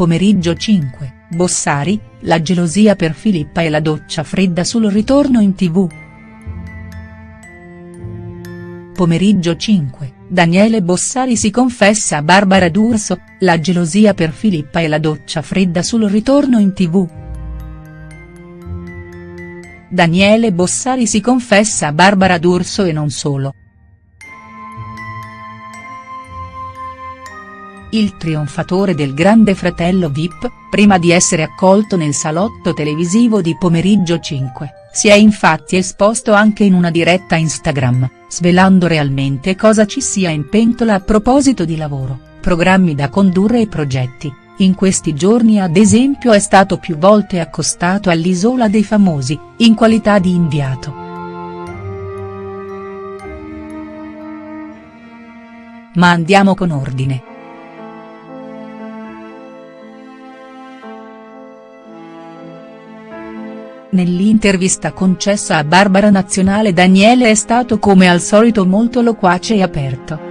Pomeriggio 5, Bossari, la gelosia per Filippa e la doccia fredda sul ritorno in tv. Pomeriggio 5, Daniele Bossari si confessa a Barbara D'Urso, la gelosia per Filippa e la doccia fredda sul ritorno in tv. Daniele Bossari si confessa a Barbara D'Urso e non solo. Il trionfatore del Grande Fratello Vip, prima di essere accolto nel salotto televisivo di Pomeriggio 5, si è infatti esposto anche in una diretta Instagram, svelando realmente cosa ci sia in pentola a proposito di lavoro, programmi da condurre e progetti. In questi giorni ad esempio è stato più volte accostato all'Isola dei Famosi, in qualità di inviato. Ma andiamo con ordine. Nell'intervista concessa a Barbara Nazionale Daniele è stato come al solito molto loquace e aperto.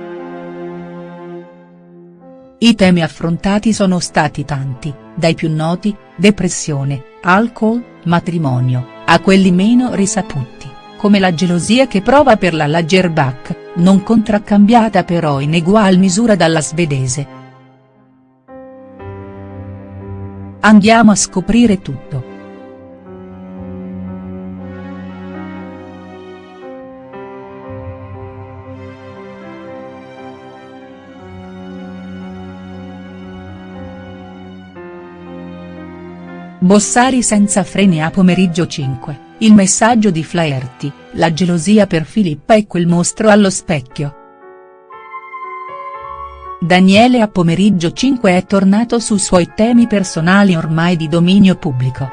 I temi affrontati sono stati tanti, dai più noti, depressione, alcol, matrimonio, a quelli meno risaputi, come la gelosia che prova per la Lagerbach, non contraccambiata però in egual misura dalla svedese. Andiamo a scoprire tutto. Bossari senza freni a pomeriggio 5, il messaggio di Flaherty, la gelosia per Filippa e quel mostro allo specchio. Daniele a pomeriggio 5 è tornato su suoi temi personali ormai di dominio pubblico.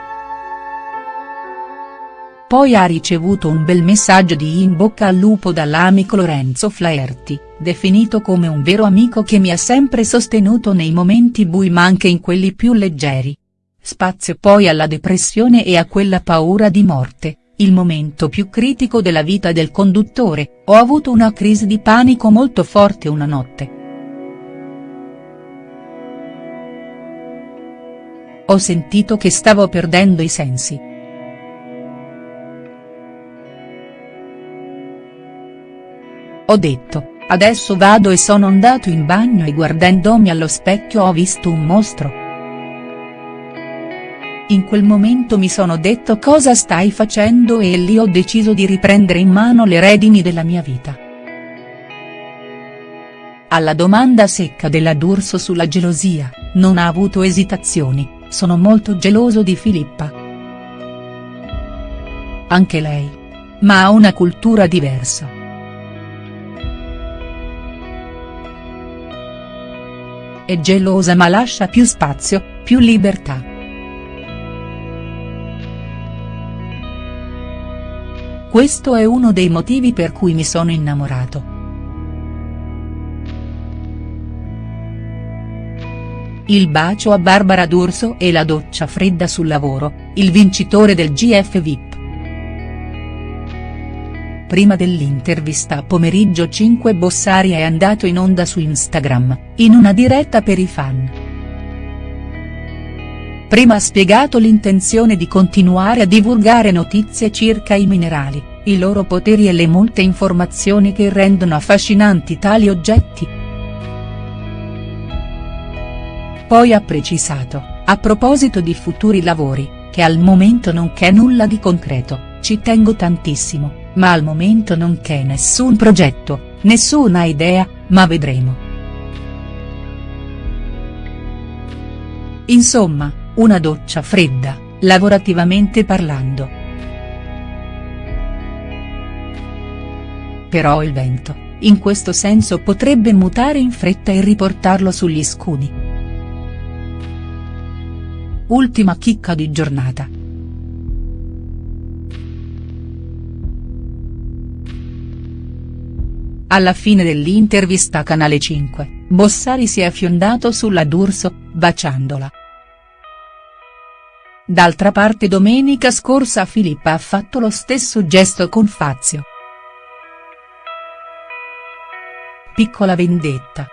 Poi ha ricevuto un bel messaggio di in bocca al lupo dall'amico Lorenzo Flaherty, definito come un vero amico che mi ha sempre sostenuto nei momenti bui ma anche in quelli più leggeri. Spazio poi alla depressione e a quella paura di morte, il momento più critico della vita del conduttore, ho avuto una crisi di panico molto forte una notte. Ho sentito che stavo perdendo i sensi. Ho detto, adesso vado e sono andato in bagno e guardandomi allo specchio ho visto un mostro. In quel momento mi sono detto cosa stai facendo e lì ho deciso di riprendere in mano le redini della mia vita. Alla domanda secca della D'Urso sulla gelosia, non ha avuto esitazioni, sono molto geloso di Filippa. Anche lei. Ma ha una cultura diversa. È gelosa ma lascia più spazio, più libertà. Questo è uno dei motivi per cui mi sono innamorato. Il bacio a Barbara D'Urso e la doccia fredda sul lavoro, il vincitore del GF VIP. Prima dell'intervista a pomeriggio 5 Bossari è andato in onda su Instagram, in una diretta per i fan. Prima ha spiegato l'intenzione di continuare a divulgare notizie circa i minerali, i loro poteri e le molte informazioni che rendono affascinanti tali oggetti. Poi ha precisato, a proposito di futuri lavori, che al momento non c'è nulla di concreto, ci tengo tantissimo, ma al momento non c'è nessun progetto, nessuna idea, ma vedremo. Insomma, una doccia fredda, lavorativamente parlando. Però il vento, in questo senso potrebbe mutare in fretta e riportarlo sugli scudi. Ultima chicca di giornata. Alla fine dell'intervista a Canale 5, Bossari si è affiondato sulla D'Urso, baciandola. D'altra parte domenica scorsa Filippa ha fatto lo stesso gesto con Fazio. Piccola vendetta.